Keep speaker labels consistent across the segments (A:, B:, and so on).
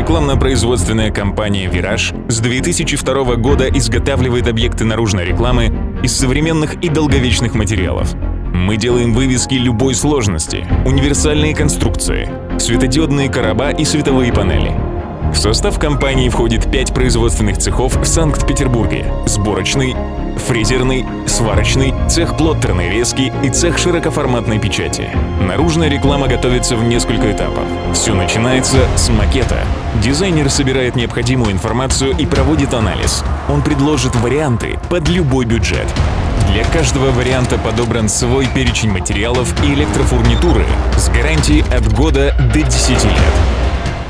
A: Рекламно-производственная компания «Вираж» с 2002 года изготавливает объекты наружной рекламы из современных и долговечных материалов. Мы делаем вывески любой сложности, универсальные конструкции, светодиодные короба и световые панели — в состав компании входит пять производственных цехов в Санкт-Петербурге – сборочный, фрезерный, сварочный, цех плоттерной резки и цех широкоформатной печати. Наружная реклама готовится в несколько этапов. Все начинается с макета. Дизайнер собирает необходимую информацию и проводит анализ. Он предложит варианты под любой бюджет. Для каждого варианта подобран свой перечень материалов и электрофурнитуры с гарантией от года до 10 лет.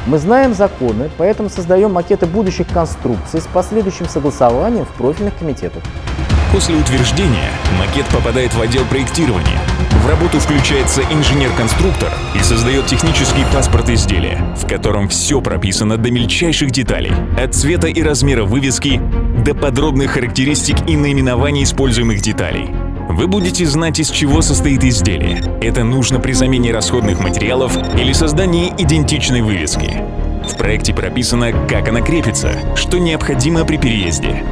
B: Мы знаем законы, поэтому создаем макеты будущих конструкций с последующим согласованием в профильных комитетах.
A: После утверждения макет попадает в отдел проектирования. В работу включается инженер-конструктор и создает технический паспорт изделия, в котором все прописано до мельчайших деталей, от цвета и размера вывески до подробных характеристик и наименований используемых деталей. Вы будете знать, из чего состоит изделие. Это нужно при замене расходных материалов или создании идентичной вывески. В проекте прописано, как она крепится, что необходимо при переезде.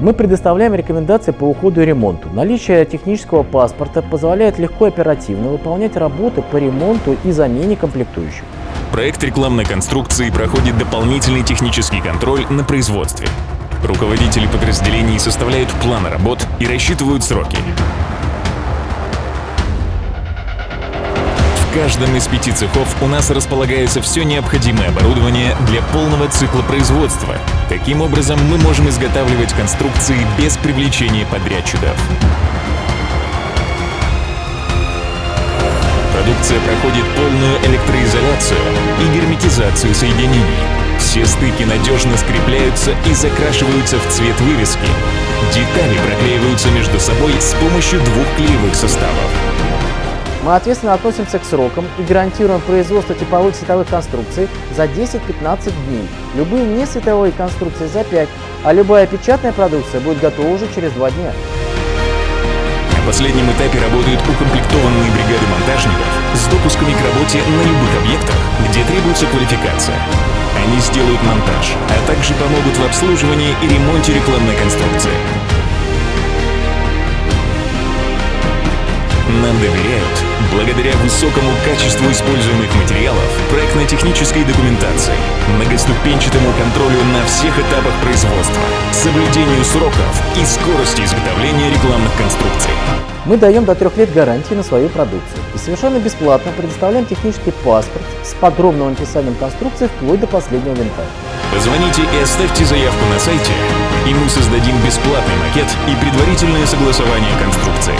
B: Мы предоставляем рекомендации по уходу и ремонту. Наличие технического паспорта позволяет легко и оперативно выполнять работы по ремонту и замене комплектующих.
A: Проект рекламной конструкции проходит дополнительный технический контроль на производстве. Руководители подразделений составляют планы работ и рассчитывают сроки. В каждом из пяти цехов у нас располагается все необходимое оборудование для полного цикла производства. Таким образом, мы можем изготавливать конструкции без привлечения подрядчиков. Продукция проходит полную электроизоляцию и герметизацию соединений. Все стыки надежно скрепляются и закрашиваются в цвет вывески. Детали проклеиваются между собой с помощью двух клеевых составов.
B: Мы ответственно относимся к срокам и гарантируем производство типовых световых конструкций за 10-15 дней, любые несветовые конструкции за 5, а любая печатная продукция будет готова уже через 2 дня.
A: На последнем этапе работают укомплектованные бригады монтажников с допусками к работе на любых объектах, где требуется квалификация. Они сделают монтаж, а также помогут в обслуживании и ремонте рекламной конструкции. Нам доверяют благодаря высокому качеству используемых материалов, проектно-технической документации, многоступенчатому контролю на всех этапах производства, соблюдению сроков и скорости изготовления рекламных конструкций.
B: Мы даем до трех лет гарантии на свою продукцию и совершенно бесплатно предоставляем технический паспорт с подробным описанием конструкции вплоть до последнего винта.
A: Позвоните и оставьте заявку на сайте, и мы создадим бесплатный макет и предварительное согласование конструкции.